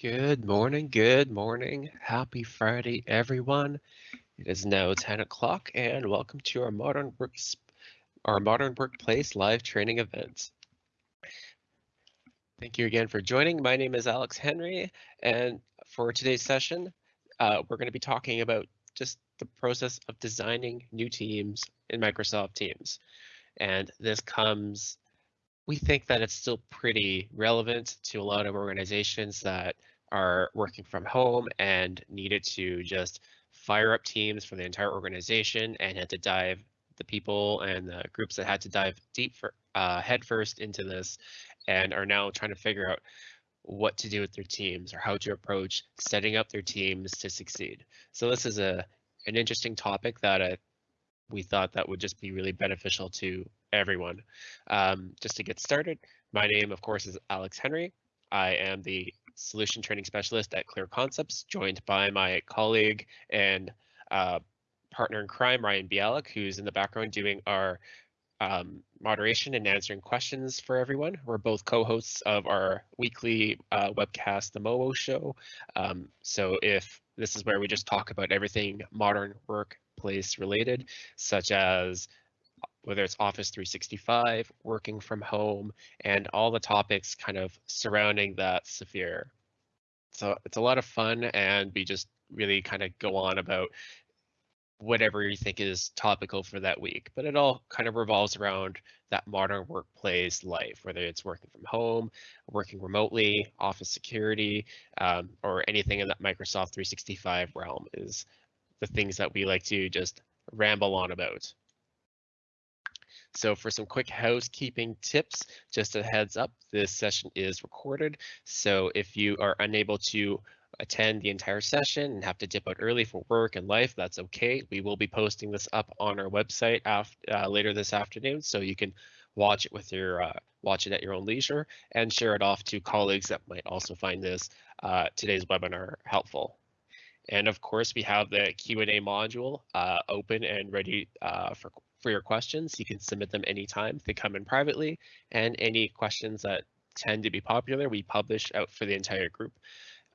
Good morning, good morning. Happy Friday, everyone. It is now 10 o'clock and welcome to our Modern Works our Modern Workplace live training event. Thank you again for joining. My name is Alex Henry, and for today's session, uh, we're going to be talking about just the process of designing new teams in Microsoft Teams. And this comes we think that it's still pretty relevant to a lot of organizations that are working from home and needed to just fire up teams for the entire organization and had to dive the people and the groups that had to dive deep for uh, headfirst into this and are now trying to figure out what to do with their teams or how to approach setting up their teams to succeed. So this is a an interesting topic that I, we thought that would just be really beneficial to everyone. Um, just to get started, my name, of course, is Alex Henry. I am the solution training specialist at Clear Concepts, joined by my colleague and uh, partner in crime, Ryan Bialik, who's in the background doing our um, moderation and answering questions for everyone. We're both co-hosts of our weekly uh, webcast, The MOO Show. Um, so if this is where we just talk about everything modern workplace related, such as whether it's Office 365, working from home, and all the topics kind of surrounding that sphere. So it's a lot of fun, and we just really kind of go on about whatever you think is topical for that week. But it all kind of revolves around that modern workplace life, whether it's working from home, working remotely, office security, um, or anything in that Microsoft 365 realm is the things that we like to just ramble on about. So for some quick housekeeping tips, just a heads up, this session is recorded. So if you are unable to attend the entire session and have to dip out early for work and life, that's okay. We will be posting this up on our website after, uh, later this afternoon, so you can watch it with your uh, watch it at your own leisure and share it off to colleagues that might also find this uh, today's webinar helpful. And of course, we have the Q&A module uh, open and ready uh, for for your questions. You can submit them anytime. They come in privately, and any questions that tend to be popular, we publish out for the entire group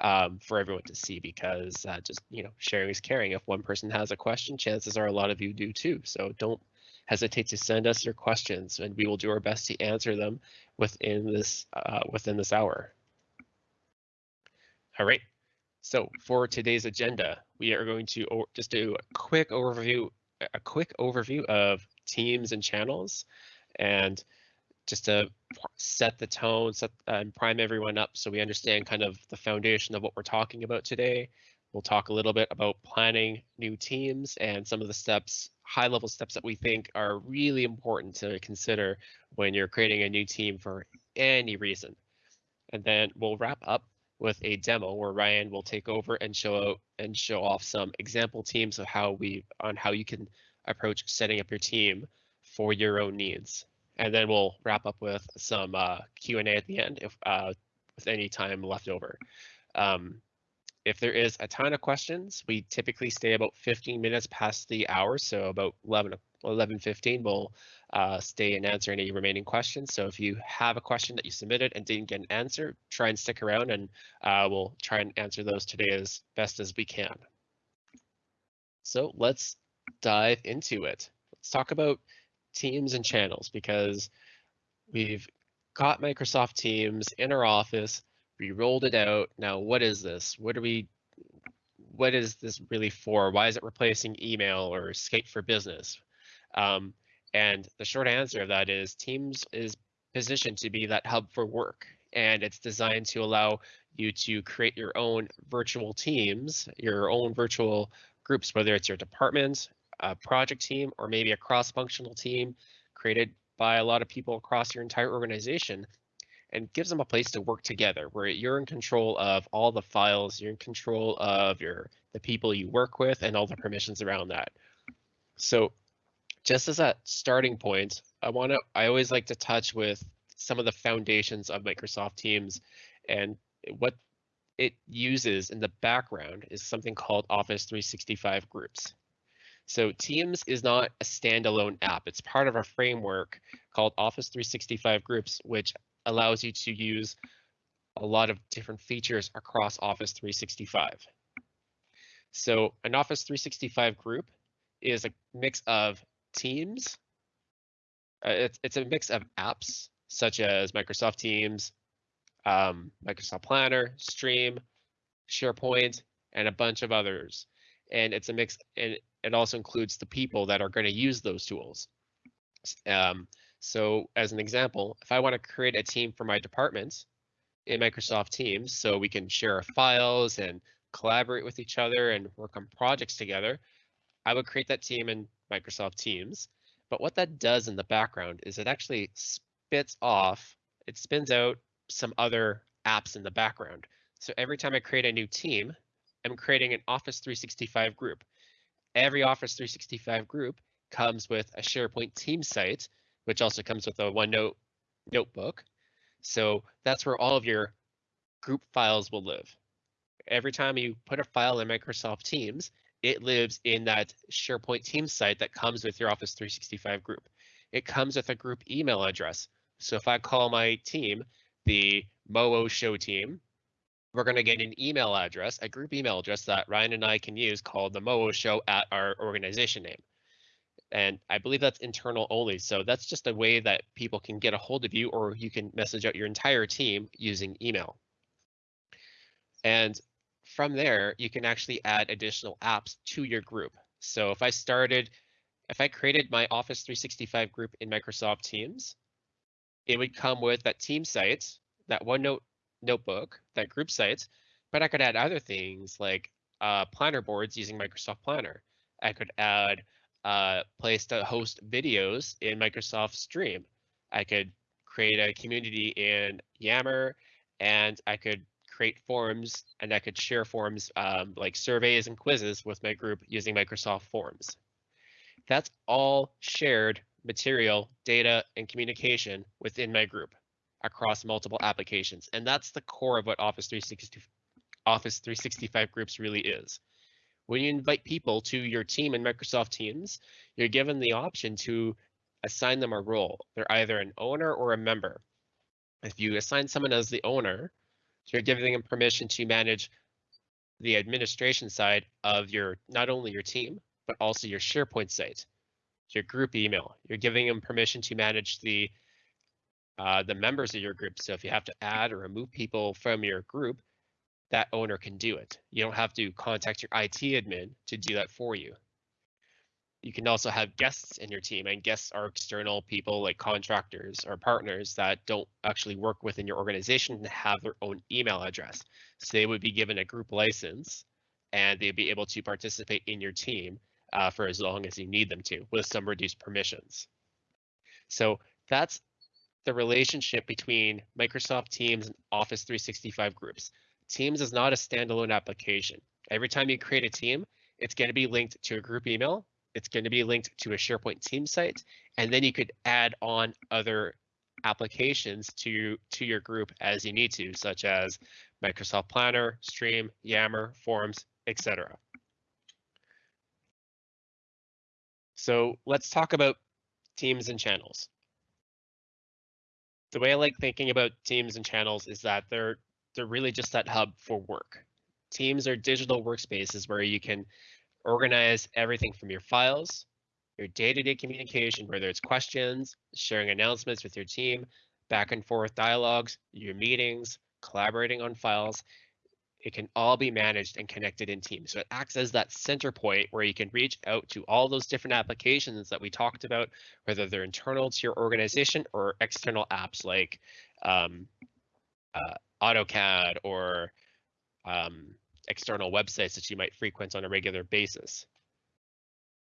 um, for everyone to see because uh, just, you know, sharing is caring. If one person has a question, chances are a lot of you do too. So don't hesitate to send us your questions and we will do our best to answer them within this uh, within this hour. All right. So for today's agenda, we are going to just do a quick overview a quick overview of teams and channels and just to set the tone set and prime everyone up so we understand kind of the foundation of what we're talking about today. We'll talk a little bit about planning new teams and some of the steps, high level steps that we think are really important to consider when you're creating a new team for any reason. And then we'll wrap up with a demo where Ryan will take over and show and show off some example teams of how we on how you can approach setting up your team for your own needs. And then we'll wrap up with some uh, Q&A at the end if uh, with any time left over. Um, if there is a ton of questions, we typically stay about 15 minutes past the hour, so about 11 11:15 we'll uh, stay and answer any remaining questions. So if you have a question that you submitted and didn't get an answer, try and stick around and uh, we'll try and answer those today as best as we can. So let's dive into it. Let's talk about teams and channels because we've got Microsoft Teams in our office. We rolled it out. Now, what is this? What are we? What is this really for? Why is it replacing email or Skype for Business? Um, and the short answer of that is Teams is positioned to be that hub for work. And it's designed to allow you to create your own virtual teams, your own virtual groups, whether it's your department, a project team, or maybe a cross-functional team created by a lot of people across your entire organization and gives them a place to work together where you're in control of all the files, you're in control of your the people you work with and all the permissions around that. So just as a starting point, I want to, I always like to touch with some of the foundations of Microsoft Teams and what it uses in the background is something called Office 365 groups. So Teams is not a standalone app. It's part of a framework called Office 365 groups, which allows you to use a lot of different features across Office 365. So an Office 365 group is a mix of teams. Uh, it's, it's a mix of apps such as Microsoft Teams, um, Microsoft Planner, Stream, SharePoint, and a bunch of others. And it's a mix, and it also includes the people that are going to use those tools. Um, so as an example, if I want to create a team for my department in Microsoft Teams, so we can share files and collaborate with each other and work on projects together, I would create that team in Microsoft Teams. But what that does in the background is it actually spits off, it spins out some other apps in the background. So every time I create a new team, I'm creating an Office 365 group. Every Office 365 group comes with a SharePoint team site, which also comes with a OneNote notebook. So that's where all of your group files will live. Every time you put a file in Microsoft Teams, it lives in that SharePoint team site that comes with your Office 365 group. It comes with a group email address. So if I call my team the Moo Show team, we're going to get an email address, a group email address that Ryan and I can use called the Moo Show at our organization name. And I believe that's internal only. So that's just a way that people can get a hold of you or you can message out your entire team using email. And from there, you can actually add additional apps to your group. So if I started, if I created my Office 365 group in Microsoft Teams, it would come with that team site, that OneNote notebook, that group site, but I could add other things like uh, planner boards using Microsoft Planner. I could add a uh, place to host videos in Microsoft Stream. I could create a community in Yammer, and I could create forms and I could share forms um, like surveys and quizzes with my group using Microsoft Forms. That's all shared material, data, and communication within my group across multiple applications. And that's the core of what Office 360, Office 365 groups really is. When you invite people to your team in Microsoft Teams, you're given the option to assign them a role. They're either an owner or a member. If you assign someone as the owner, you're giving them permission to manage the administration side of your not only your team, but also your SharePoint site your group email. You're giving them permission to manage the uh, the members of your group. So if you have to add or remove people from your group, that owner can do it. You don't have to contact your IT admin to do that for you. You can also have guests in your team and guests are external people like contractors or partners that don't actually work within your organization and have their own email address. So they would be given a group license and they'd be able to participate in your team uh, for as long as you need them to with some reduced permissions. So that's the relationship between Microsoft Teams and Office 365 groups. Teams is not a standalone application. Every time you create a team, it's going to be linked to a group email. It's going to be linked to a SharePoint team site, and then you could add on other applications to, to your group as you need to, such as Microsoft Planner, Stream, Yammer, Forms, etc. So let's talk about teams and channels. The way I like thinking about teams and channels is that they're they're really just that hub for work. Teams are digital workspaces where you can organize everything from your files, your day-to-day -day communication, whether it's questions, sharing announcements with your team, back and forth dialogues, your meetings, collaborating on files, it can all be managed and connected in Teams. So it acts as that center point where you can reach out to all those different applications that we talked about, whether they're internal to your organization or external apps like um, uh, AutoCAD or um, external websites that you might frequent on a regular basis.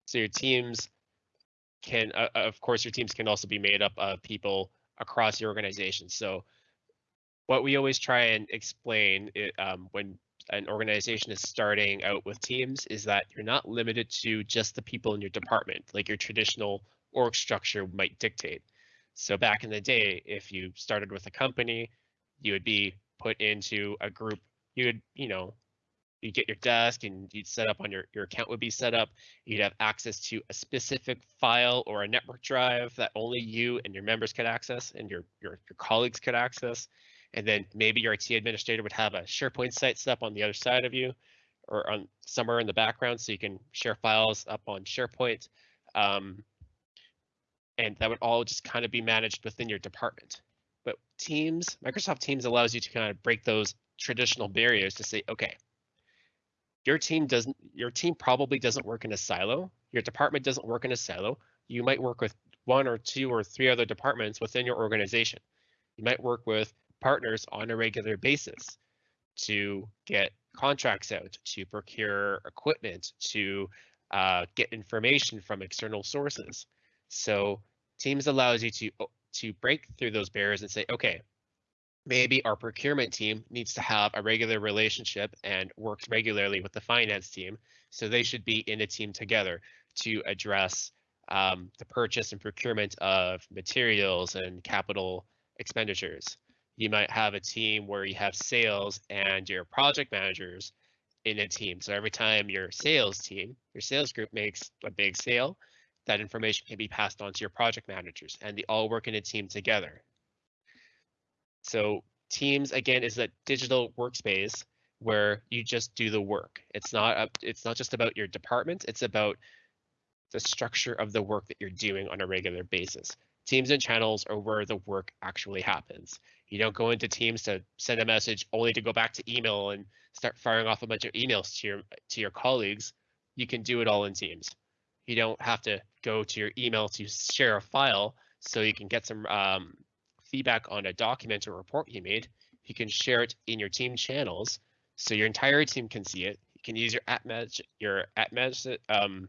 So your teams can, uh, of course, your teams can also be made up of people across your organization. So what we always try and explain it, um, when an organization is starting out with teams is that you're not limited to just the people in your department, like your traditional org structure might dictate. So back in the day, if you started with a company, you would be put into a group. You would, you know, you get your desk and you'd set up on your your account would be set up. You'd have access to a specific file or a network drive that only you and your members could access and your your, your colleagues could access And then maybe your IT administrator would have a SharePoint site set up on the other side of you or on somewhere in the background so you can share files up on SharePoint. Um, and that would all just kind of be managed within your department. But Teams, Microsoft Teams allows you to kind of break those traditional barriers to say, okay, your team doesn't, your team probably doesn't work in a silo. Your department doesn't work in a silo. You might work with one or two or three other departments within your organization. You might work with partners on a regular basis to get contracts out, to procure equipment, to uh, get information from external sources. So Teams allows you to to break through those barriers and say, okay, maybe our procurement team needs to have a regular relationship and works regularly with the finance team. So they should be in a team together to address um, the purchase and procurement of materials and capital expenditures. You might have a team where you have sales and your project managers in a team. So every time your sales team, your sales group makes a big sale, that information can be passed on to your project managers and they all work in a team together. So Teams again is a digital workspace where you just do the work. It's not up, it's not just about your department, it's about the structure of the work that you're doing on a regular basis. Teams and channels are where the work actually happens. You don't go into Teams to send a message only to go back to email and start firing off a bunch of emails to your to your colleagues. You can do it all in Teams. You don't have to go to your email to share a file so you can get some um, feedback on a document or report you made. You can share it in your team channels so your entire team can see it. You can use your at match your at match um,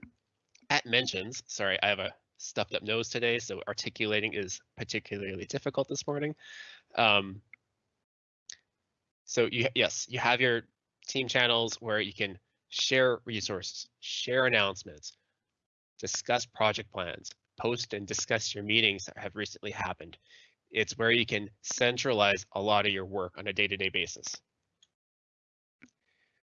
at mentions. Sorry, I have a stuffed up nose today, so articulating is particularly difficult this morning. Um, so you yes, you have your team channels where you can share resources, share announcements, discuss project plans, post and discuss your meetings that have recently happened. It's where you can centralize a lot of your work on a day-to-day -day basis.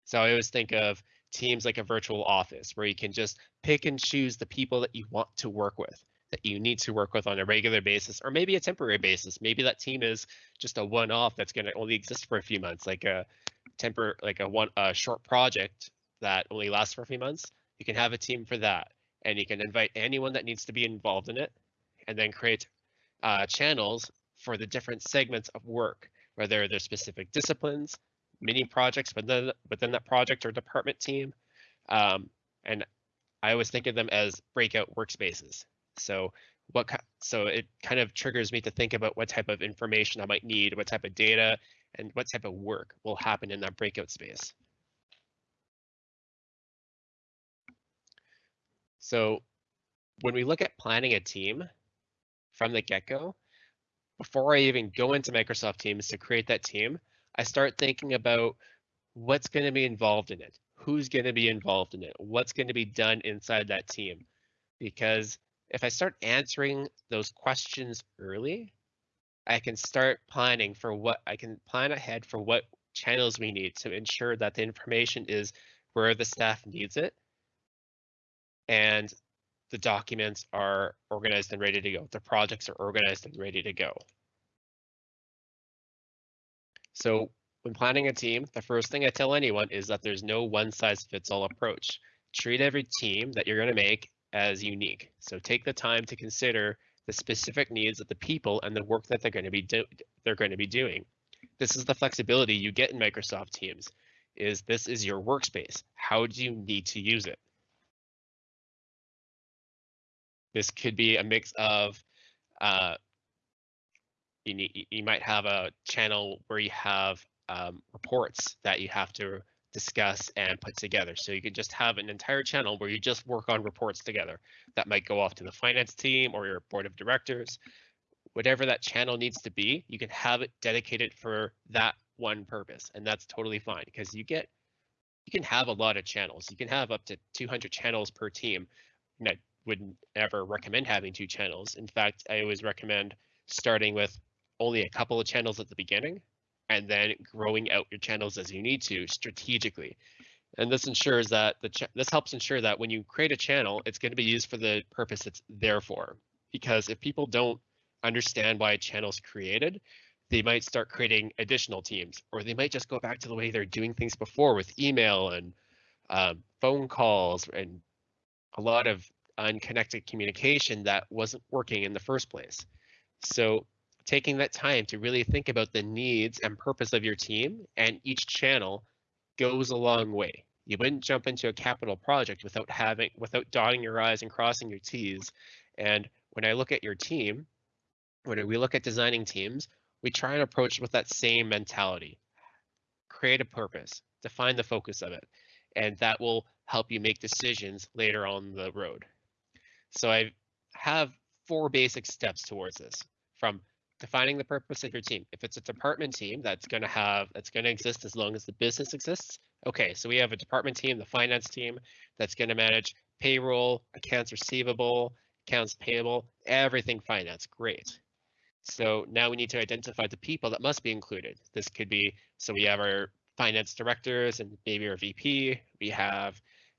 So I always think of teams like a virtual office where you can just pick and choose the people that you want to work with, that you need to work with on a regular basis, or maybe a temporary basis. Maybe that team is just a one-off that's going to only exist for a few months, like a temper, like a one a short project that only lasts for a few months. You can have a team for that, and you can invite anyone that needs to be involved in it, and then create uh, channels for the different segments of work, whether they're specific disciplines, mini projects within within that project or department team. Um, and I always think of them as breakout workspaces. So what so it kind of triggers me to think about what type of information I might need, what type of data, and what type of work will happen in that breakout space. So when we look at planning a team from the get-go, before I even go into Microsoft Teams to create that team, I start thinking about what's going to be involved in it, who's going to be involved in it, what's going to be done inside that team. Because if I start answering those questions early, I can start planning for what I can plan ahead for what channels we need to ensure that the information is where the staff needs it and the documents are organized and ready to go. The projects are organized and ready to go. So when planning a team, the first thing I tell anyone is that there's no one size fits all approach. Treat every team that you're going to make as unique. So take the time to consider the specific needs of the people and the work that they're going to be they're going to be doing. This is the flexibility you get in Microsoft Teams. Is this is your workspace? How do you need to use it? This could be a mix of uh, you need, you might have a channel where you have um, reports that you have to discuss and put together. So you could just have an entire channel where you just work on reports together. That might go off to the finance team or your board of directors. Whatever that channel needs to be, you can have it dedicated for that one purpose. And that's totally fine because you get you can have a lot of channels. You can have up to 200 channels per team. And I would never recommend having two channels. In fact, I always recommend starting with only a couple of channels at the beginning and then growing out your channels as you need to strategically. And this ensures that the this helps ensure that when you create a channel, it's going to be used for the purpose it's there for. Because if people don't understand why a channel is created, they might start creating additional teams, or they might just go back to the way they're doing things before with email and um, phone calls and a lot of unconnected communication that wasn't working in the first place. So taking that time to really think about the needs and purpose of your team and each channel goes a long way. You wouldn't jump into a capital project without having without dotting your I's and crossing your T's. And when I look at your team, when we look at designing teams, we try and approach with that same mentality. Create a purpose, define the focus of it, and that will help you make decisions later on the road. So I have four basic steps towards this from defining the purpose of your team. If it's a department team that's going to have that's going to exist as long as the business exists. Okay, so we have a department team, the finance team that's going to manage payroll, accounts receivable, accounts payable, everything finance. Great. So now we need to identify the people that must be included. This could be so we have our finance directors and maybe our VP. We have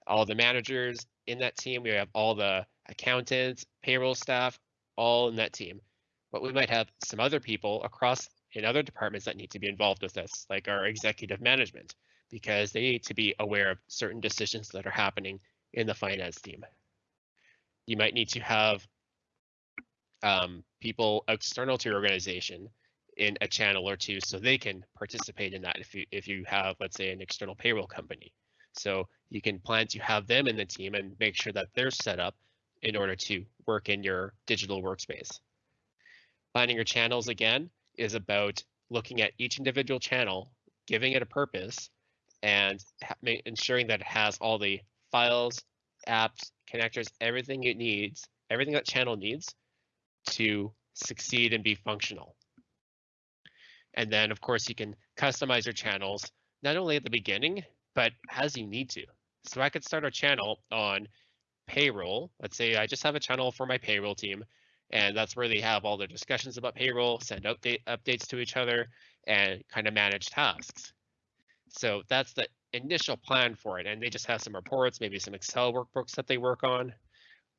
all the managers in that team. We have all the accountants, payroll staff, all in that team but we might have some other people across in other departments that need to be involved with this, like our executive management, because they need to be aware of certain decisions that are happening in the finance team. You might need to have um, people external to your organization in a channel or two so they can participate in that if you if you have let's say an external payroll company so you can plan to have them in the team and make sure that they're set up in order to work in your digital workspace Finding your channels again is about looking at each individual channel, giving it a purpose, and ensuring that it has all the files, apps, connectors, everything it needs, everything that channel needs to succeed and be functional. And then, of course, you can customize your channels not only at the beginning, but as you need to. So I could start a channel on payroll. Let's say I just have a channel for my payroll team and that's where they have all their discussions about payroll, send update updates to each other, and kind of manage tasks. So that's the initial plan for it, and they just have some reports, maybe some Excel workbooks that they work on.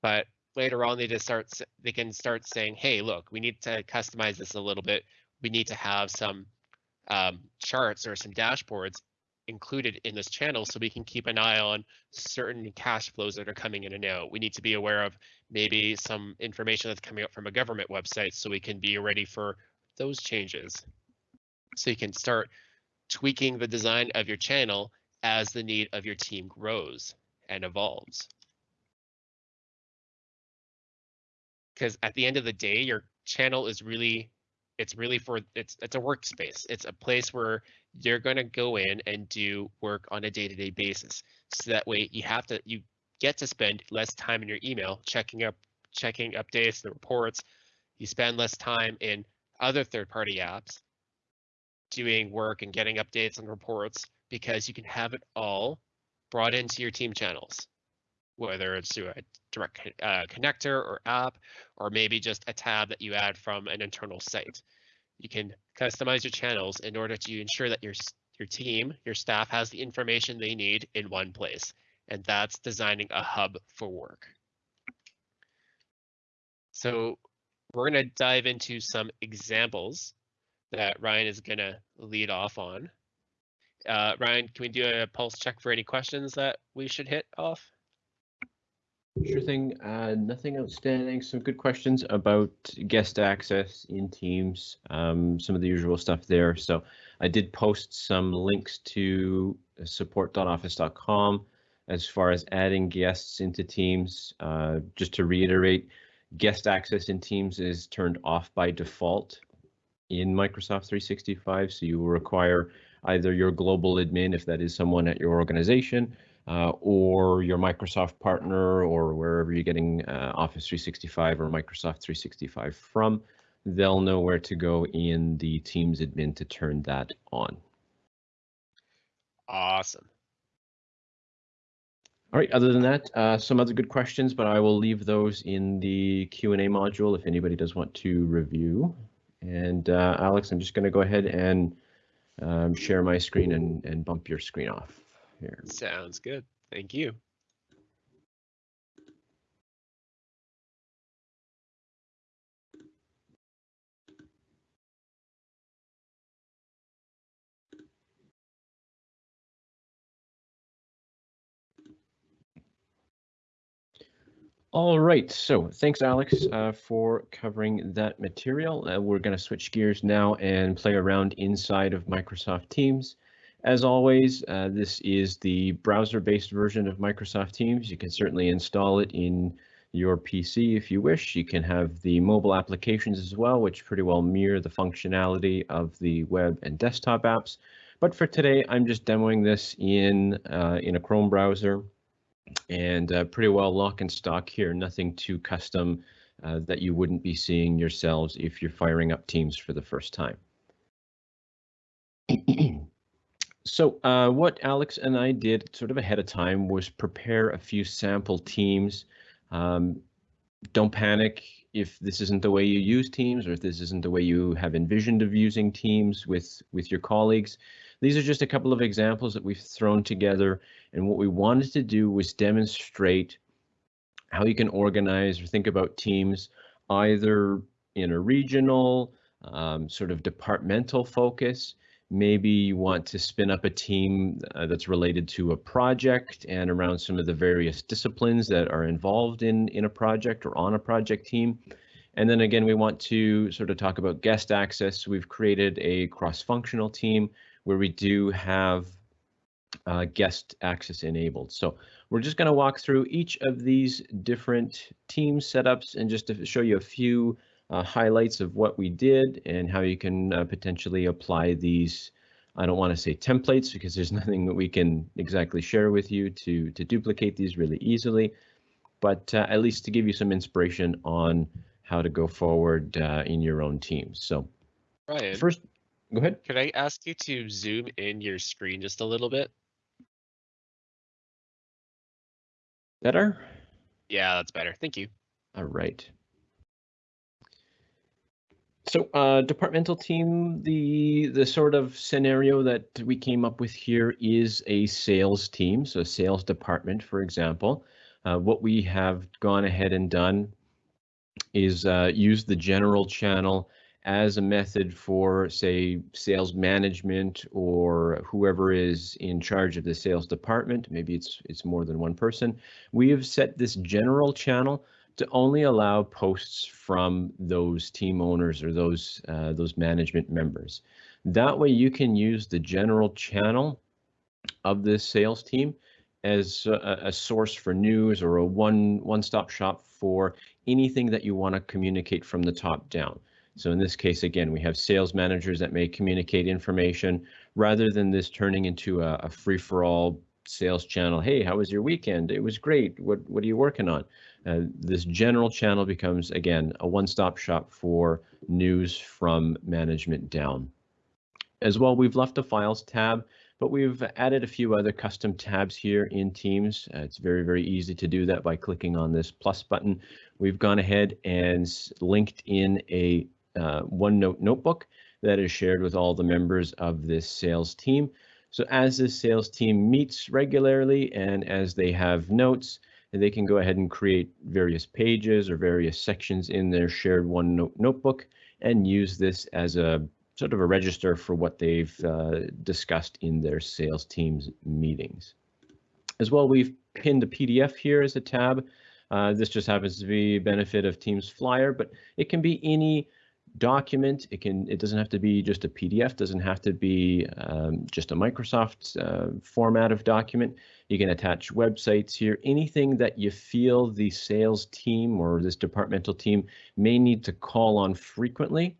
But later on, they just start they can start saying, "Hey, look, we need to customize this a little bit. We need to have some um, charts or some dashboards included in this channel so we can keep an eye on certain cash flows that are coming in and out. We need to be aware of maybe some information that's coming up from a government website so we can be ready for those changes. So you can start tweaking the design of your channel as the need of your team grows and evolves. Because at the end of the day, your channel is really it's really for it's it's a workspace. It's a place where you're going to go in and do work on a day-to-day -day basis. So that way you have to you get to spend less time in your email checking up checking updates, the reports. You spend less time in other third-party apps doing work and getting updates and reports because you can have it all brought into your team channels, whether it's through a direct uh, connector or app, or maybe just a tab that you add from an internal site. You can customize your channels in order to ensure that your, your team, your staff has the information they need in one place. And that's designing a hub for work. So we're going to dive into some examples that Ryan is going to lead off on. Uh, Ryan, can we do a pulse check for any questions that we should hit off? Sure thing. Uh, nothing outstanding. Some good questions about guest access in Teams. Um, some of the usual stuff there. So I did post some links to support.office.com as far as adding guests into Teams. Uh, just to reiterate, guest access in Teams is turned off by default in Microsoft 365. So you will require either your global admin, if that is someone at your organization, uh, or your Microsoft partner or wherever you're getting uh, Office 365 or Microsoft 365 from, they'll know where to go in the Teams admin to turn that on. Awesome. All right, other than that, uh, some other good questions, but I will leave those in the Q&A module if anybody does want to review. And uh, Alex, I'm just going to go ahead and um, share my screen and, and bump your screen off here. Sounds good. Thank you. All right, so thanks, Alex, uh, for covering that material. Uh, we're going to switch gears now and play around inside of Microsoft Teams. As always, uh, this is the browser-based version of Microsoft Teams. You can certainly install it in your PC if you wish. You can have the mobile applications as well, which pretty well mirror the functionality of the web and desktop apps. But for today, I'm just demoing this in, uh, in a Chrome browser and uh, pretty well lock and stock here. Nothing too custom uh, that you wouldn't be seeing yourselves if you're firing up Teams for the first time. so uh, what Alex and I did sort of ahead of time was prepare a few sample teams. Um, don't panic if this isn't the way you use Teams or if this isn't the way you have envisioned of using Teams with, with your colleagues. These are just a couple of examples that we've thrown together. And what we wanted to do was demonstrate how you can organize or think about teams either in a regional, um, sort of departmental focus. Maybe you want to spin up a team uh, that's related to a project and around some of the various disciplines that are involved in, in a project or on a project team. And then again, we want to sort of talk about guest access. We've created a cross-functional team where we do have uh, guest access enabled. So we're just going to walk through each of these different team setups and just to show you a few uh, highlights of what we did and how you can uh, potentially apply these. I don't want to say templates because there's nothing that we can exactly share with you to, to duplicate these really easily, but uh, at least to give you some inspiration on how to go forward uh, in your own teams. So Ryan, first, Go ahead. could I ask you to zoom in your screen just a little bit? Better? Yeah, that's better. Thank you. All right. So uh, departmental team, the the sort of scenario that we came up with here is a sales team, so sales department, for example. Uh, what we have gone ahead and done is uh, use the general channel as a method for, say, sales management or whoever is in charge of the sales department. Maybe it's it's more than one person. We have set this general channel to only allow posts from those team owners or those uh, those management members. That way, you can use the general channel of this sales team as a, a source for news or a one one-stop shop for anything that you want to communicate from the top down. So in this case, again, we have sales managers that may communicate information rather than this turning into a, a free-for-all sales channel. Hey, how was your weekend? It was great. What what are you working on? Uh, this general channel becomes again a one-stop shop for news from management down. As well, we've left the files tab, but we've added a few other custom tabs here in Teams. Uh, it's very, very easy to do that by clicking on this plus button. We've gone ahead and linked in a uh, OneNote notebook that is shared with all the members of this sales team. So as this sales team meets regularly and as they have notes, they can go ahead and create various pages or various sections in their shared OneNote notebook and use this as a sort of a register for what they've uh, discussed in their sales team's meetings. As well, we've pinned a PDF here as a tab. Uh, this just happens to be a benefit of Teams Flyer, but it can be any document. It can. It doesn't have to be just a PDF. Doesn't have to be um, just a Microsoft uh, format of document. You can attach websites here. Anything that you feel the sales team or this departmental team may need to call on frequently,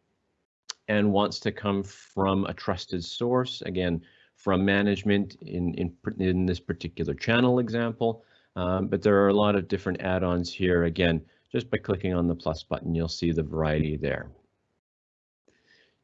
and wants to come from a trusted source. Again, from management in in in this particular channel example. Um, but there are a lot of different add-ons here. Again, just by clicking on the plus button, you'll see the variety there.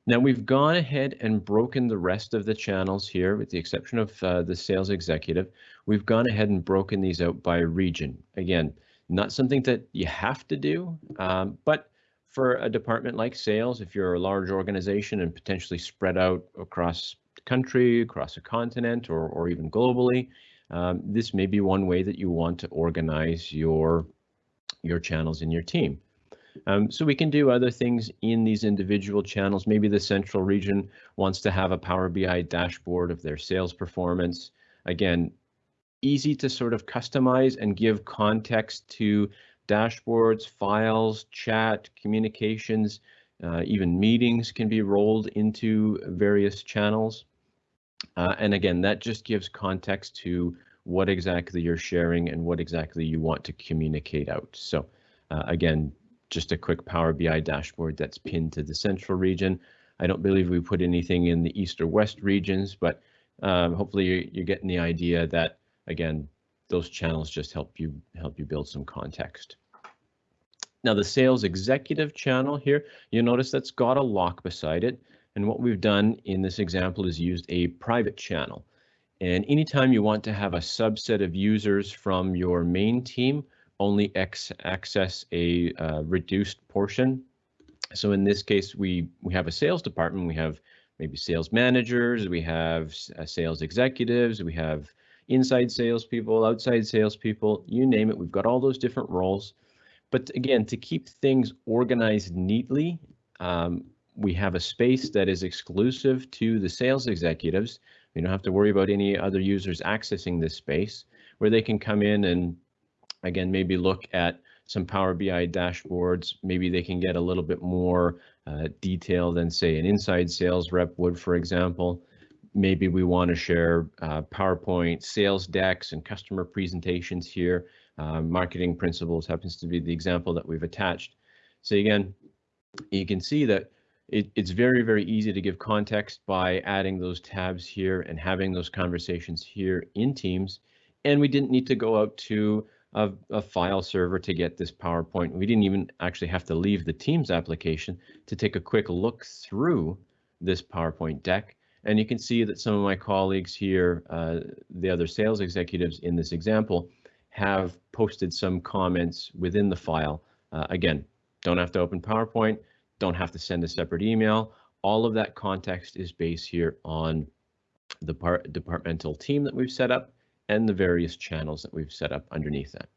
Now we've gone ahead and broken the rest of the channels here, with the exception of uh, the sales executive. We've gone ahead and broken these out by region. Again, not something that you have to do, um, but for a department like sales, if you're a large organization and potentially spread out across the country, across a continent, or, or even globally, um, this may be one way that you want to organize your, your channels in your team. Um, so we can do other things in these individual channels. Maybe the central region wants to have a Power BI dashboard of their sales performance. Again, easy to sort of customize and give context to dashboards, files, chat, communications, uh, even meetings can be rolled into various channels. Uh, and again, that just gives context to what exactly you're sharing and what exactly you want to communicate out. So uh, again, just a quick Power BI dashboard that's pinned to the central region. I don't believe we put anything in the east or west regions, but um, hopefully you're, you're getting the idea that, again, those channels just help you help you build some context. Now the sales executive channel here, you'll notice that's got a lock beside it. And what we've done in this example is used a private channel. And anytime you want to have a subset of users from your main team only access a uh, reduced portion. So in this case, we, we have a sales department, we have maybe sales managers, we have uh, sales executives, we have inside salespeople, outside salespeople, you name it. We've got all those different roles. But again, to keep things organized neatly, um, we have a space that is exclusive to the sales executives. We don't have to worry about any other users accessing this space where they can come in and again, maybe look at some Power BI dashboards. Maybe they can get a little bit more uh, detail than say an inside sales rep would, for example. Maybe we want to share uh, PowerPoint sales decks and customer presentations here. Uh, marketing principles happens to be the example that we've attached. So again, you can see that it, it's very, very easy to give context by adding those tabs here and having those conversations here in Teams. And we didn't need to go out to a, a, file server to get this PowerPoint. We didn't even actually have to leave the Teams application to take a quick look through this PowerPoint deck. And you can see that some of my colleagues here, uh, the other sales executives in this example, have posted some comments within the file. Uh, again, don't have to open PowerPoint, don't have to send a separate email. All of that context is based here on the part departmental team that we've set up and the various channels that we've set up underneath that.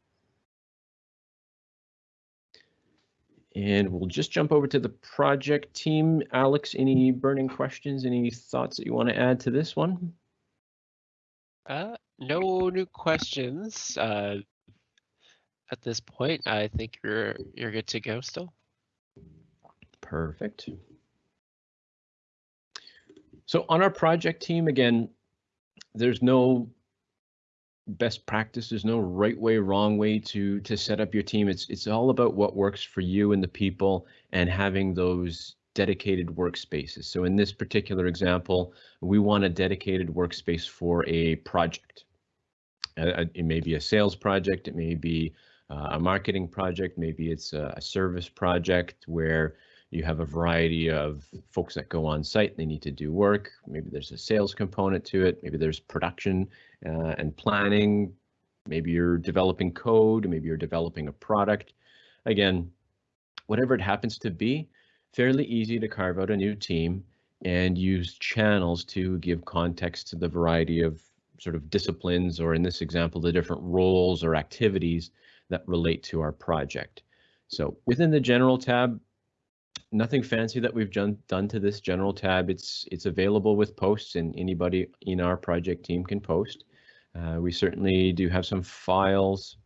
And we'll just jump over to the project team. Alex, any burning questions, any thoughts that you want to add to this one? Uh, no new questions uh, at this point. I think you're you're good to go still. Perfect. So on our project team, again, there's no best practice. There's no right way, wrong way to to set up your team. It's it's all about what works for you and the people and having those dedicated workspaces. So in this particular example, we want a dedicated workspace for a project. Uh, it may be a sales project, it may be uh, a marketing project, maybe it's a, a service project where you have a variety of folks that go on site, they need to do work. Maybe there's a sales component to it. Maybe there's production uh, and planning. Maybe you're developing code, maybe you're developing a product. Again, whatever it happens to be, fairly easy to carve out a new team and use channels to give context to the variety of sort of disciplines, or in this example, the different roles or activities that relate to our project. So within the general tab, nothing fancy that we've done done to this general tab. It's it's available with posts and anybody in our project team can post. Uh, we certainly do have some files,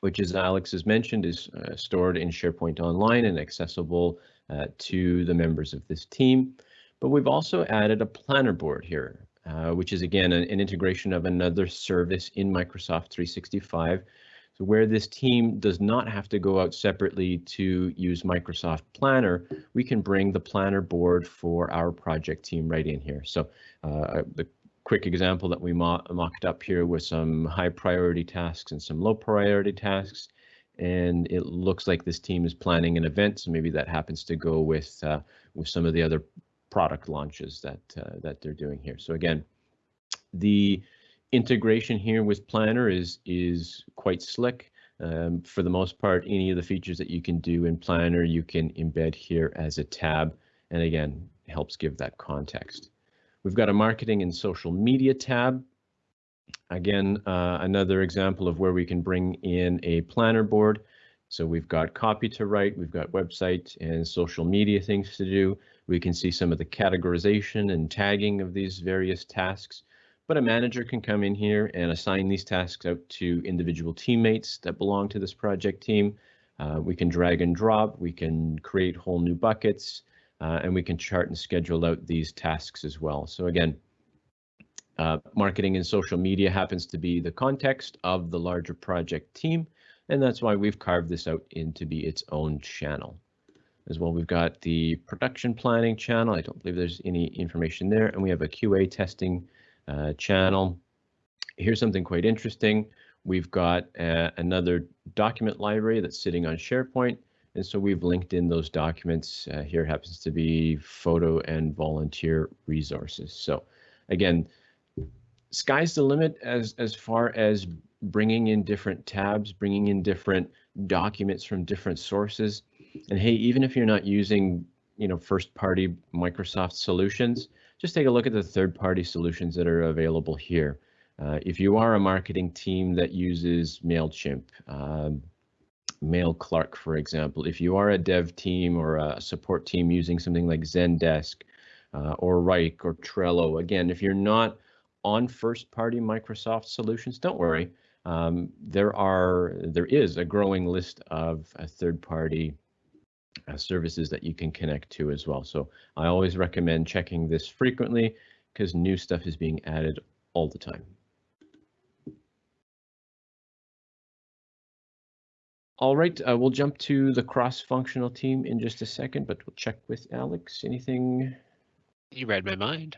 which as Alex has mentioned, is uh, stored in SharePoint Online and accessible uh, to the members of this team. But we've also added a planner board here, uh, which is again an, an integration of another service in Microsoft 365 so where this team does not have to go out separately to use Microsoft Planner, we can bring the planner board for our project team right in here. So uh, the quick example that we mo mocked up here with some high priority tasks and some low priority tasks. And it looks like this team is planning an event, so maybe that happens to go with uh, with some of the other product launches that uh, that they're doing here. So again, the integration here with Planner is is quite slick. Um, for the most part, any of the features that you can do in Planner, you can embed here as a tab, and again, helps give that context. We've got a marketing and social media tab. Again, uh, another example of where we can bring in a planner board. So we've got copy to write, we've got website and social media things to do. We can see some of the categorization and tagging of these various tasks. But a manager can come in here and assign these tasks out to individual teammates that belong to this project team. Uh, we can drag and drop, we can create whole new buckets, uh, and we can chart and schedule out these tasks as well. So again, uh, marketing and social media happens to be the context of the larger project team, and that's why we've carved this out into be its own channel. As well, we've got the production planning channel. I don't believe there's any information there, and we have a QA testing uh, channel. Here's something quite interesting. We've got uh, another document library that's sitting on SharePoint. And so we've linked in those documents. Uh, here happens to be photo and volunteer resources. So again, sky's the limit as, as far as bringing in different tabs, bringing in different documents from different sources. And hey, even if you're not using, you know, first party Microsoft solutions, just take a look at the third party solutions that are available here. Uh, if you are a marketing team that uses MailChimp, um, MailClark, for example, if you are a dev team or a support team using something like Zendesk uh, or Wrike or Trello, again, if you're not on first-party Microsoft solutions, don't worry. Um, there are there is a growing list of uh, third-party uh, services that you can connect to as well. So I always recommend checking this frequently because new stuff is being added all the time. All right, uh, we'll jump to the cross-functional team in just a second, but we'll check with Alex. Anything? You read my mind.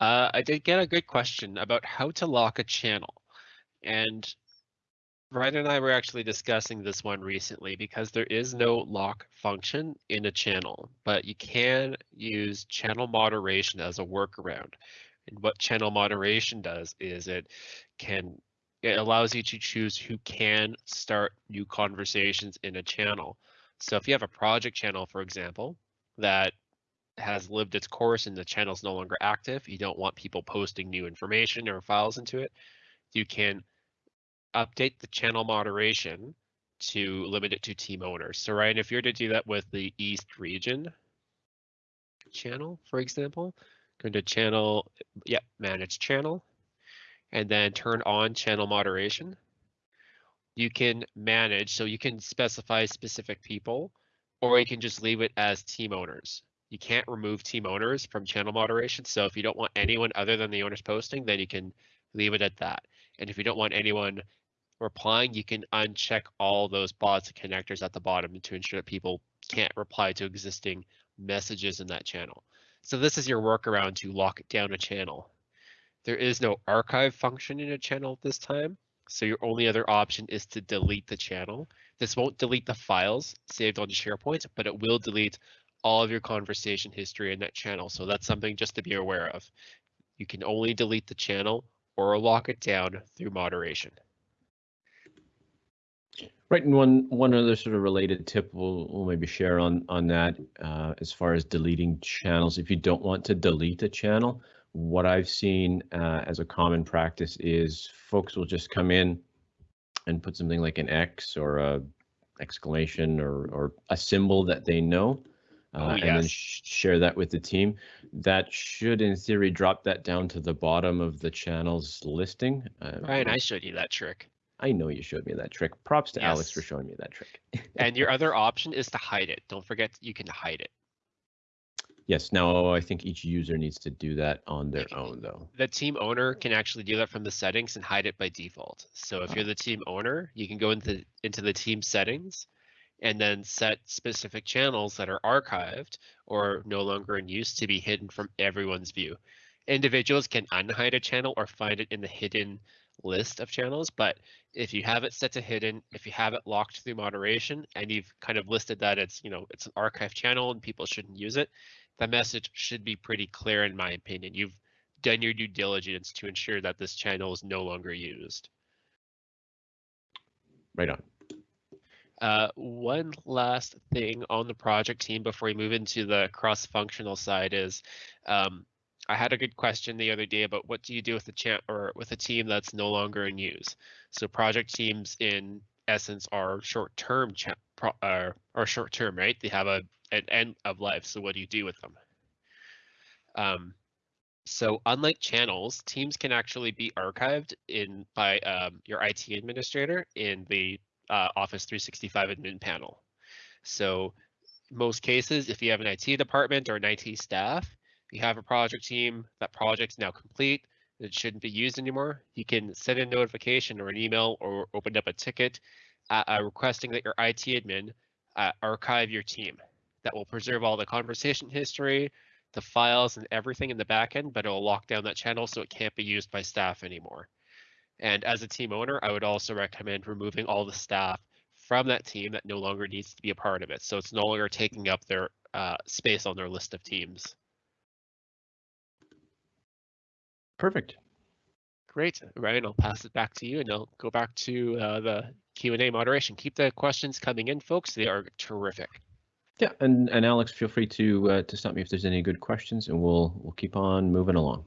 Uh, I did get a good question about how to lock a channel. And Ryan and I were actually discussing this one recently because there is no lock function in a channel, but you can use channel moderation as a workaround. And what channel moderation does is it can it allows you to choose who can start new conversations in a channel. So if you have a project channel, for example, that has lived its course and the channel is no longer active, you don't want people posting new information or files into it, you can update the channel moderation to limit it to team owners. So Ryan, if you're to do that with the East region channel, for example, go to channel, yeah, manage channel, and then turn on channel moderation. You can manage, so you can specify specific people, or you can just leave it as team owners. You can't remove team owners from channel moderation. So if you don't want anyone other than the owners posting, then you can leave it at that. And if you don't want anyone replying, you can uncheck all those bots and connectors at the bottom to ensure that people can't reply to existing messages in that channel. So this is your workaround to lock down a channel. There is no archive function in a channel this time. So your only other option is to delete the channel. This won't delete the files saved on SharePoint, but it will delete all of your conversation history in that channel. So that's something just to be aware of. You can only delete the channel or lock it down through moderation. Right, and one one other sort of related tip we'll, we'll maybe share on on that uh, as far as deleting channels. If you don't want to delete a channel, what I've seen uh, as a common practice is folks will just come in and put something like an X or a exclamation or, or a symbol that they know uh, oh, yes. and then sh share that with the team. That should, in theory, drop that down to the bottom of the channel's listing. Uh, Ryan, I showed you that trick. I know you showed me that trick. Props to yes. Alex for showing me that trick. and your other option is to hide it. Don't forget you can hide it. Yes, now I think each user needs to do that on their own though. The team owner can actually do that from the settings and hide it by default. So if you're the ah. team owner, you can go into into the team settings and then set specific channels that are archived or no longer in use to be hidden from everyone's view. Individuals can unhide a channel or find it in the hidden list of channels, but if you have it set to hidden, if you have it locked through moderation and you've kind of listed that it's, you know, it's an archive channel and people shouldn't use it, the message should be pretty clear in my opinion. You've done your due diligence to ensure that this channel is no longer used. Right on. Uh, one last thing on the project team before we move into the cross-functional side is um, I had a good question the other day about what do you do with a chat or with a team that's no longer in use. So project teams in essence are short-term chat uh, or short-term, right? They have a an end of life. So what do you do with them? Um, So unlike channels, teams can actually be archived in by um, your IT administrator in the uh, Office 365 admin panel. So most cases, if you have an IT department or an IT staff, you have a project team, that project's now complete, it shouldn't be used anymore, you can send a notification or an email or open up a ticket uh, uh, requesting that your IT admin uh, archive your team. That will preserve all the conversation history, the files and everything in the backend, but it will lock down that channel so it can't be used by staff anymore. And as a team owner, I would also recommend removing all the staff from that team that no longer needs to be a part of it. So it's no longer taking up their uh, space on their list of teams. Perfect. Great, Ryan, I'll pass it back to you and I'll go back to uh, the Q&A moderation. Keep the questions coming in, folks. They are terrific. Yeah, and, and Alex, feel free to uh, to stop me if there's any good questions and we'll we'll keep on moving along.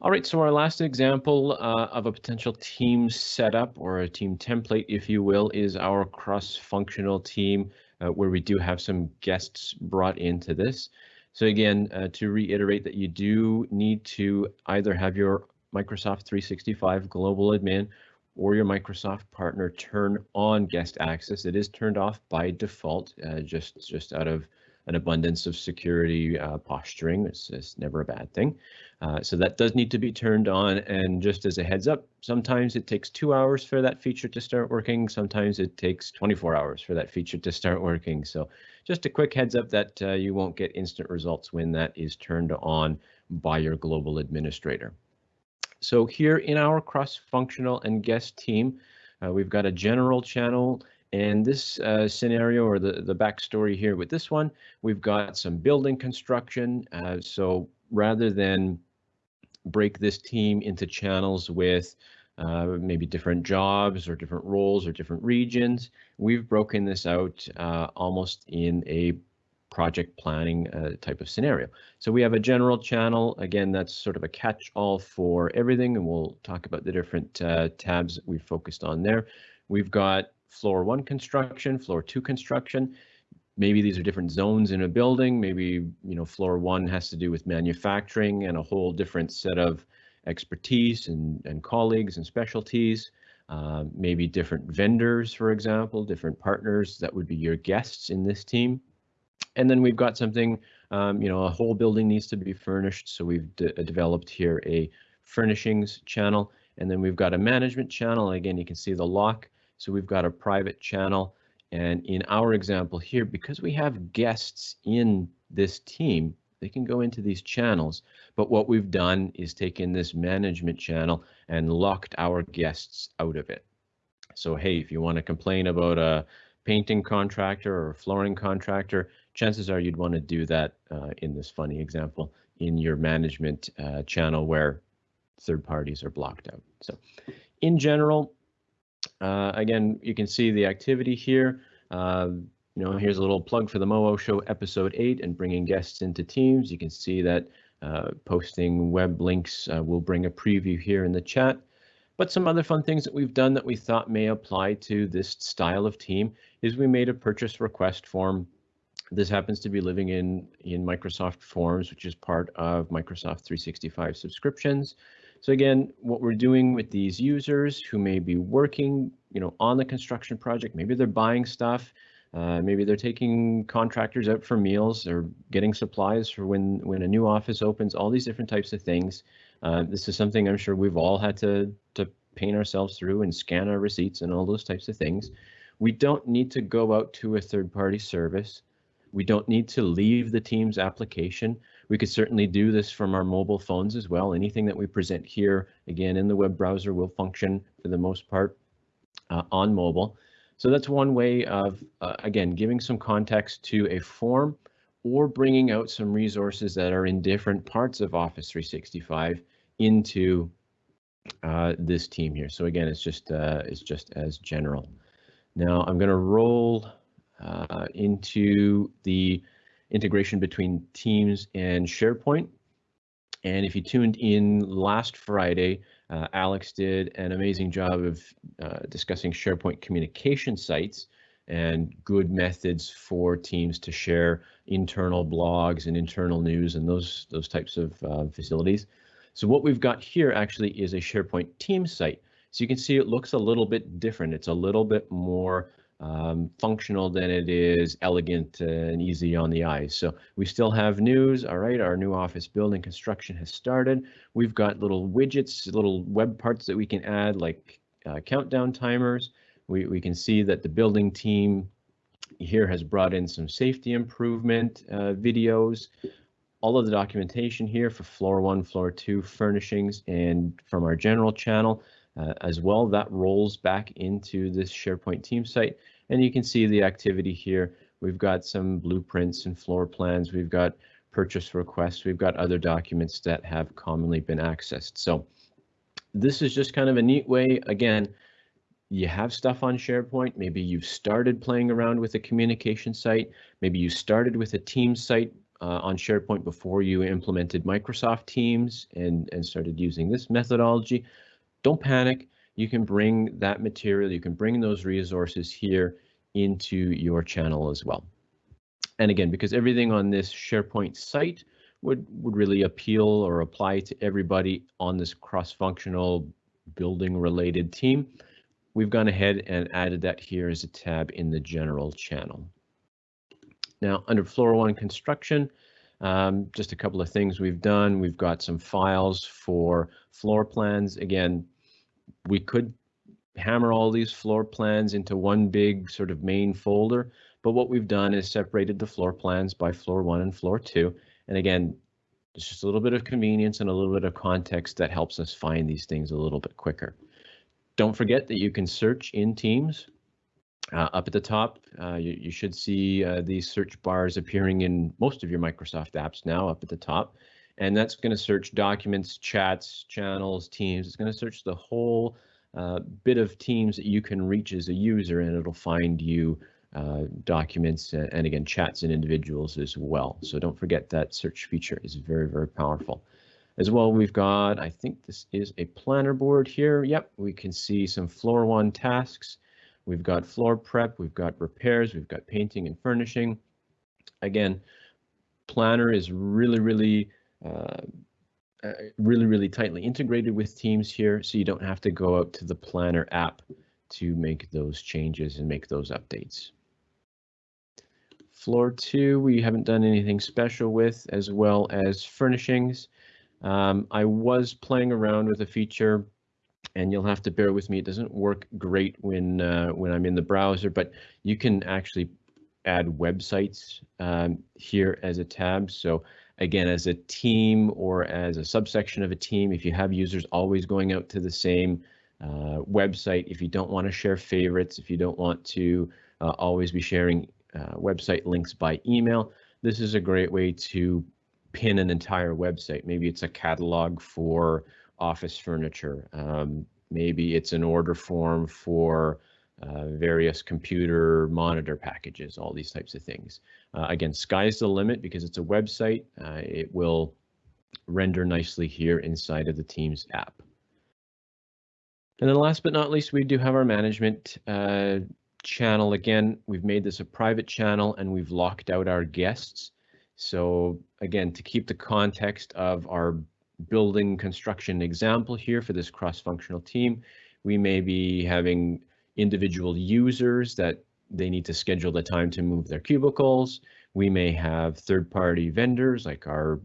All right, so our last example uh, of a potential team setup or a team template, if you will, is our cross-functional team uh, where we do have some guests brought into this. So again, uh, to reiterate that you do need to either have your Microsoft 365 global admin or your Microsoft partner turn on guest access. It is turned off by default, uh, just, just out of an abundance of security uh, posturing. It's, it's, never a bad thing. Uh, so that does need to be turned on. And just as a heads up, sometimes it takes two hours for that feature to start working. Sometimes it takes 24 hours for that feature to start working. So just a quick heads up that uh, you won't get instant results when that is turned on by your global administrator. So here in our cross-functional and guest team, uh, we've got a general channel and this uh, scenario or the, the backstory here with this one, we've got some building construction. Uh, so rather than break this team into channels with uh, maybe different jobs or different roles or different regions, we've broken this out uh, almost in a project planning uh, type of scenario. So we have a general channel. Again, that's sort of a catch-all for everything, and we'll talk about the different uh, tabs we've focused on there. We've got floor one construction, floor two construction. Maybe these are different zones in a building. Maybe, you know, floor one has to do with manufacturing and a whole different set of expertise and, and colleagues and specialties. Uh, maybe different vendors, for example, different partners that would be your guests in this team. And then we've got something, um, you know, a whole building needs to be furnished. So we've de developed here a furnishings channel. And then we've got a management channel. Again, you can see the lock so we've got a private channel. And in our example here, because we have guests in this team, they can go into these channels. But what we've done is taken this management channel and locked our guests out of it. So, hey, if you want to complain about a painting contractor or a flooring contractor, chances are you'd want to do that uh, in this funny example in your management uh, channel where third parties are blocked out. So in general, uh, again, you can see the activity here. Uh, you know, here's a little plug for the Moo Show episode 8 and bringing guests into teams. You can see that uh, posting web links uh, will bring a preview here in the chat. But some other fun things that we've done that we thought may apply to this style of team is we made a purchase request form. This happens to be living in, in Microsoft Forms, which is part of Microsoft 365 subscriptions. So again, what we're doing with these users who may be working, you know, on the construction project, maybe they're buying stuff, uh, maybe they're taking contractors out for meals or getting supplies for when when a new office opens. All these different types of things. Uh, this is something I'm sure we've all had to to paint ourselves through and scan our receipts and all those types of things. We don't need to go out to a third-party service. We don't need to leave the Teams application. We could certainly do this from our mobile phones as well. Anything that we present here, again, in the web browser will function for the most part uh, on mobile. So that's one way of, uh, again, giving some context to a form or bringing out some resources that are in different parts of Office 365 into uh, this team here. So again, it's just uh, it's just as general. Now I'm going to roll uh, into the integration between Teams and SharePoint. And if you tuned in last Friday, uh, Alex did an amazing job of uh, discussing SharePoint communication sites. and good methods for teams to share internal blogs and internal news and those those types of uh, facilities. So what we've got here actually is a SharePoint team site. So you can see it looks a little bit different. It's a little bit more um, functional than it is elegant and easy on the eyes. So we still have news. All right, our new office building construction has started. We've got little widgets, little web parts that we can add like uh, countdown timers. We, we can see that the building team here has brought in some safety improvement uh, videos. All of the documentation here for floor one, floor two furnishings and from our general channel uh, as well. That rolls back into this SharePoint team site and you can see the activity here. We've got some blueprints and floor plans. We've got purchase requests. We've got other documents that have commonly been accessed. So this is just kind of a neat way. Again, you have stuff on SharePoint. Maybe you've started playing around with a communication site. Maybe you started with a team site uh, on SharePoint before you implemented Microsoft Teams and, and started using this methodology. Don't panic you can bring that material, you can bring those resources here into your channel as well. And again, because everything on this SharePoint site would, would really appeal or apply to everybody on this cross-functional building related team, we've gone ahead and added that here as a tab in the general channel. Now under floor one construction, um, just a couple of things we've done. We've got some files for floor plans. Again, we could hammer all these floor plans into one big sort of main folder. But what we've done is separated the floor plans by floor one and floor two. And again, it's just a little bit of convenience and a little bit of context that helps us find these things a little bit quicker. Don't forget that you can search in Teams. Uh, up at the top, uh, you, you, should see uh, these search bars appearing in most of your Microsoft apps now up at the top and that's going to search documents, chats, channels, teams. It's going to search the whole uh, bit of teams that you can reach as a user, and it'll find you uh, documents and, and again chats and individuals as well. So don't forget that search feature is very, very powerful. As well, we've got, I think this is a planner board here. Yep, we can see some floor one tasks. We've got floor prep, we've got repairs, we've got painting and furnishing. Again, planner is really, really uh, uh, really, really tightly integrated with Teams here, so you don't have to go out to the Planner app to make those changes and make those updates. Floor two, we haven't done anything special with, as well as furnishings. Um, I was playing around with a feature, and you'll have to bear with me. It doesn't work great when uh, when I'm in the browser, but you can actually add websites um, here as a tab. So again, as a team or as a subsection of a team, if you have users always going out to the same uh, website, if you don't want to share favorites, if you don't want to uh, always be sharing uh, website links by email, this is a great way to pin an entire website. Maybe it's a catalog for office furniture. Um, maybe it's an order form for uh, various computer monitor packages, all these types of things. Uh, again, sky's the limit because it's a website. Uh, it will render nicely here inside of the Teams app. And then last but not least, we do have our management uh, channel. Again, we've made this a private channel and we've locked out our guests. So again, to keep the context of our building construction example here for this cross-functional team, we may be having individual users that they need to schedule the time to move their cubicles. We may have third-party vendors like our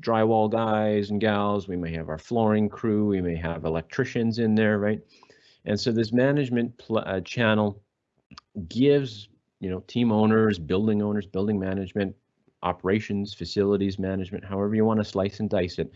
drywall guys and gals. We may have our flooring crew. We may have electricians in there, right? And so this management uh, channel gives, you know, team owners, building owners, building management, operations, facilities management, however you want to slice and dice it,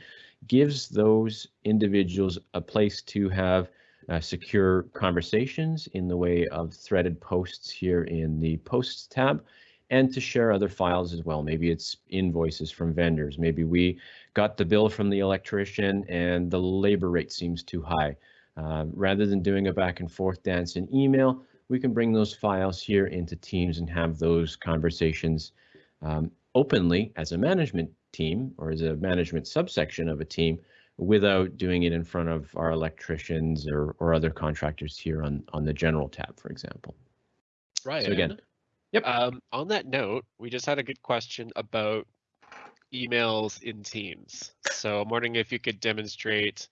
gives those individuals a place to have uh, secure conversations in the way of threaded posts here in the posts tab and to share other files as well. Maybe it's invoices from vendors. Maybe we got the bill from the electrician and the labor rate seems too high. Uh, rather than doing a back and forth dance in email, we can bring those files here into Teams and have those conversations um, openly as a management team or as a management subsection of a team without doing it in front of our electricians or, or other contractors here on, on the general tab, for example. Right. So again, yep. Um, on that note, we just had a good question about emails in Teams. So I'm wondering if you could demonstrate,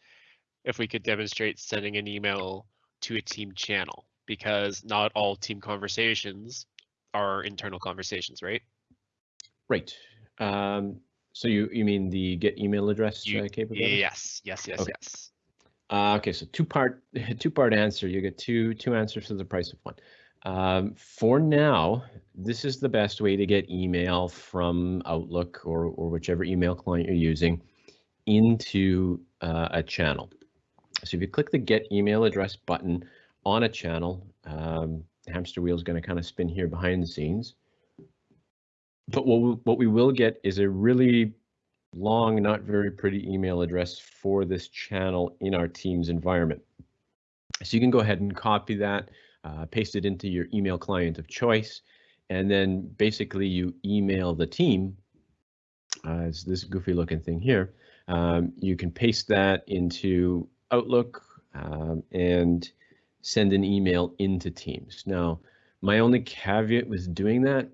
if we could demonstrate sending an email to a team channel, because not all team conversations are internal conversations, right? Right. Um, so you you mean the get email address You- uh, capability? Yes, yes, yes, Okay. yes. Uh, okay, so two part two part answer. You get two two answers for the price of one. Um, for now, this is the best way to get email from Outlook or or whichever email client you're using into uh, a channel. So if you click the Get Email Address button on a channel, um, hamster wheel is going to kind of spin here behind the scenes. But what we, what we will get is a really long, not very pretty email address for this channel in our Teams environment. So you can go ahead and copy that, uh, paste it into your email client of choice, and then basically you email the team. Uh, it's this goofy looking thing here. Um, you can paste that into Outlook um, and send an email into Teams. Now, my only caveat with doing that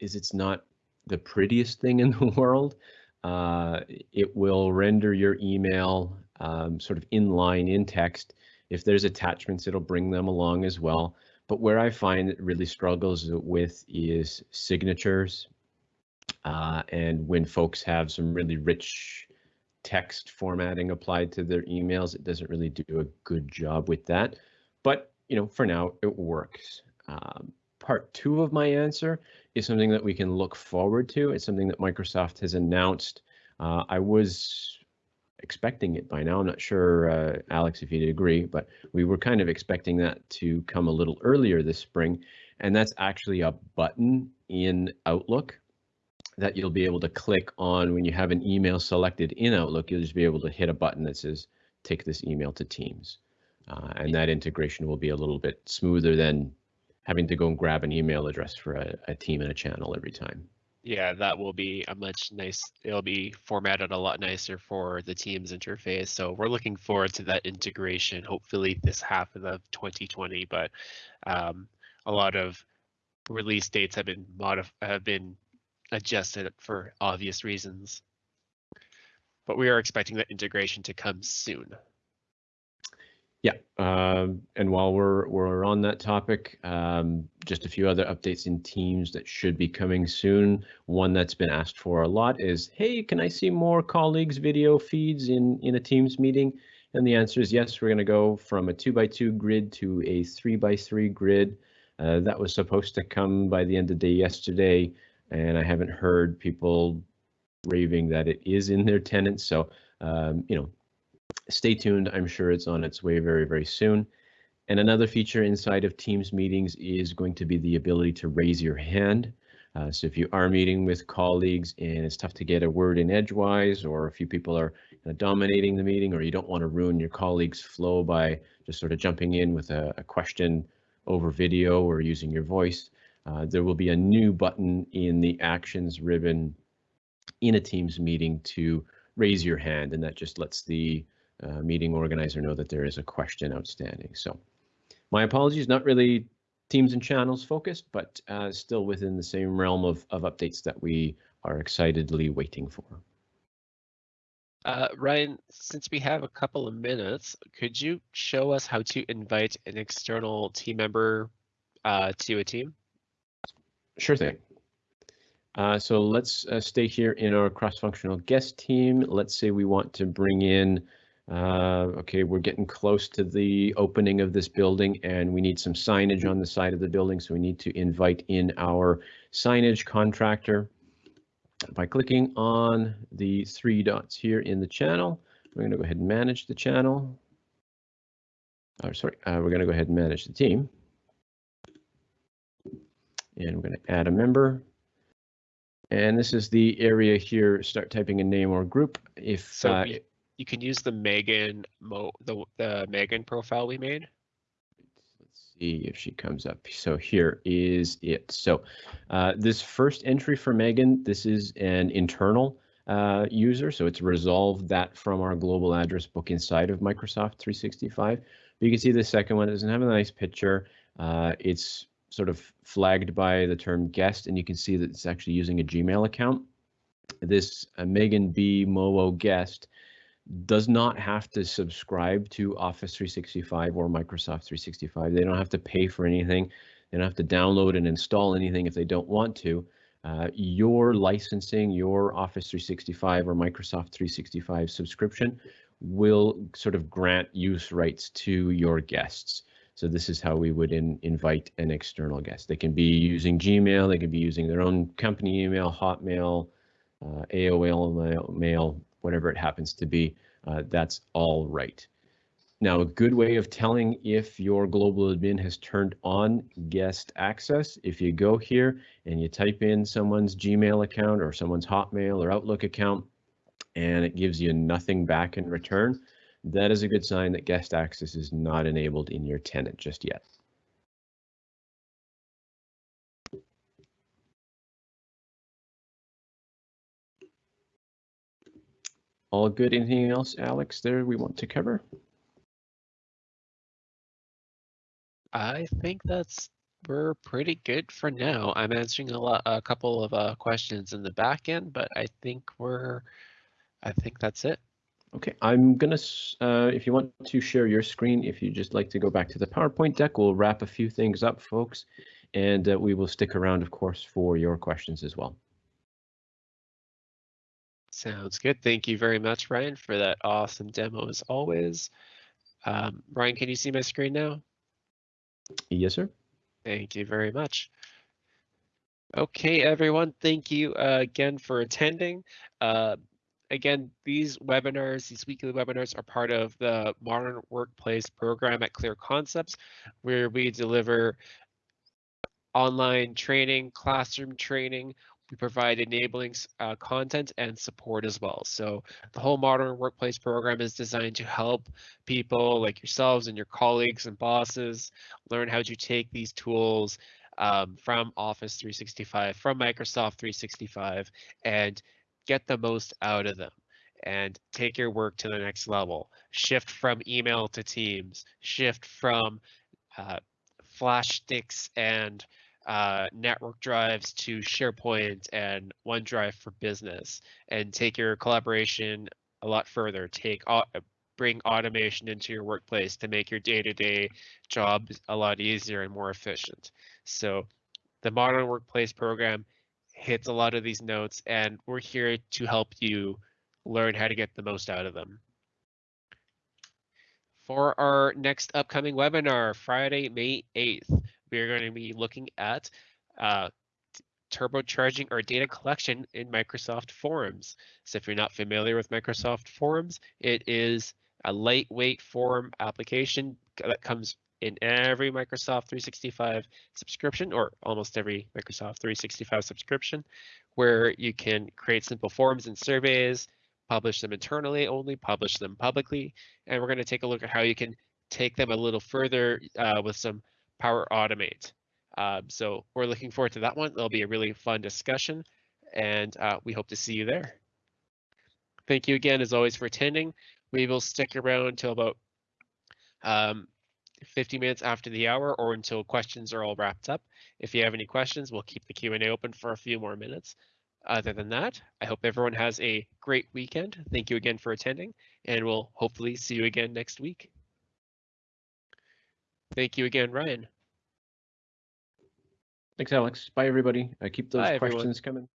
is it's not the prettiest thing in the world. Uh, it will render your email um, sort of inline in text. If there's attachments, it'll bring them along as well. But where I find it really struggles with is signatures. Uh, and when folks have some really rich text formatting applied to their emails, it doesn't really do a good job with that. But, you know, for now, it works. Um, part two of my answer is something that we can look forward to. It's something that Microsoft has announced. Uh, I was expecting it by now. I'm not sure, uh, Alex, if you'd agree, but we were kind of expecting that to come a little earlier this spring. And that's actually a button in Outlook that you'll be able to click on when you have an email selected in Outlook. You'll just be able to hit a button that says, take this email to Teams. Uh, and that integration will be a little bit smoother than having to go and grab an email address for a, a team and a channel every time. Yeah, that will be a much nice, it'll be formatted a lot nicer for the Teams interface. So we're looking forward to that integration, hopefully this half of the 2020, but um, a lot of release dates have been modif- have been adjusted for obvious reasons. But we are expecting that integration to come soon. Yeah, um, and while we're we're on that topic, um, just a few other updates in Teams that should be coming soon. One that's been asked for a lot is, hey, can I see more colleagues' video feeds in in a Teams meeting? And the answer is yes. We're going to go from a two by two grid to a three by three grid. Uh, that was supposed to come by the end of the day yesterday, and I haven't heard people raving that it is in their tenants. So, um, you know, stay tuned. I'm sure it's on its way very, very soon. And another feature inside of Teams meetings is going to be the ability to raise your hand. Uh, so if you are meeting with colleagues and it's tough to get a word in edgewise, or a few people are dominating the meeting, or you don't want to ruin your colleagues' flow by just sort of jumping in with a, a question over video or using your voice, uh, there will be a new button in the Actions ribbon in a Teams meeting to raise your hand, and that just lets the uh, meeting organizer know that there is a question outstanding. So my apologies, not really teams and channels focused, but uh, still within the same realm of, of updates that we are excitedly waiting for. Uh, Ryan, since we have a couple of minutes, could you show us how to invite an external team member uh, to a team? Sure thing. Uh, so let's uh, stay here in our cross-functional guest team. Let's say we want to bring in, uh, okay, we're getting close to the opening of this building and we need some signage on the side of the building. So we need to invite in our signage contractor. By clicking on the three dots here in the channel, we're going to go ahead and manage the channel. Or sorry, uh, we're going to go ahead and manage the team. And we're going to add a member. And this is the area here, start typing a name or group. If So uh, you can use the Megan mo the the Megan profile we made. Let's see if she comes up. So here is it. So uh, this first entry for Megan, this is an internal uh, user. So it's resolved that from our global address book inside of Microsoft 365. But you can see the second one doesn't have a nice picture. Uh, it's sort of flagged by the term guest, and you can see that it's actually using a Gmail account. This uh, Megan B. Mowo guest does not have to subscribe to Office 365 or Microsoft 365. They don't have to pay for anything. They don't have to download and install anything if they don't want to. Uh, your licensing, your Office 365 or Microsoft 365 subscription will sort of grant use rights to your guests. So this is how we would in, invite an external guest. They can be using Gmail, they can be using their own company email, Hotmail, uh, AOL mail, mail, whatever it happens to be. Uh, that's all right. Now, a good way of telling if your global admin has turned on guest access, if you go here and you type in someone's Gmail account or someone's Hotmail or Outlook account, and it gives you nothing back in return, that is a good sign that guest access is not enabled in your tenant just yet. All good. Anything else, Alex, there we want to cover? I think that's we're pretty good for now. I'm answering a lot, a couple of uh, questions in the back end, but I think we're, I think that's it. Okay, I'm gonna, uh, if you want to share your screen, if you just like to go back to the PowerPoint deck, we'll wrap a few things up, folks, and uh, we will stick around, of course, for your questions as well. Sounds good. Thank you very much, Ryan, for that awesome demo as always. Um, Ryan, can you see my screen now? Yes, sir. Thank you very much. Okay, everyone, thank you uh, again for attending. Uh, again, these webinars, these weekly webinars are part of the Modern Workplace program at Clear Concepts, where we deliver online training, classroom training. We provide enabling uh, content and support as well. So the whole Modern Workplace program is designed to help people like yourselves and your colleagues and bosses learn how to take these tools um, from Office 365, from Microsoft 365, and get the most out of them and take your work to the next level. Shift from email to Teams, shift from uh, flash sticks and uh, network drives to SharePoint and OneDrive for Business, and take your collaboration a lot further. Take bring automation into your workplace to make your day-to-day -day job a lot easier and more efficient. So the Modern Workplace program hits a lot of these notes, and we're here to help you learn how to get the most out of them. For our next upcoming webinar, Friday, May 8th, we're going to be looking at uh, turbocharging our data collection in Microsoft Forms. So if you're not familiar with Microsoft Forms, it is a lightweight form application that comes in every Microsoft 365 subscription or almost every Microsoft 365 subscription where you can create simple forms and surveys, publish them internally only, publish them publicly, and we're going to take a look at how you can take them a little further uh, with some Power Automate. Um, so we're looking forward to that one. It'll be a really fun discussion, and uh, we hope to see you there. Thank you again, as always, for attending. We will stick around until about um, 50 minutes after the hour or until questions are all wrapped up. If you have any questions, we'll keep the Q&A open for a few more minutes. Other than that, I hope everyone has a great weekend. Thank you again for attending, and we'll hopefully see you again next week. Thank you again, Ryan. Thanks, Alex. Bye, everybody. I keep those Bye, questions everyone. coming.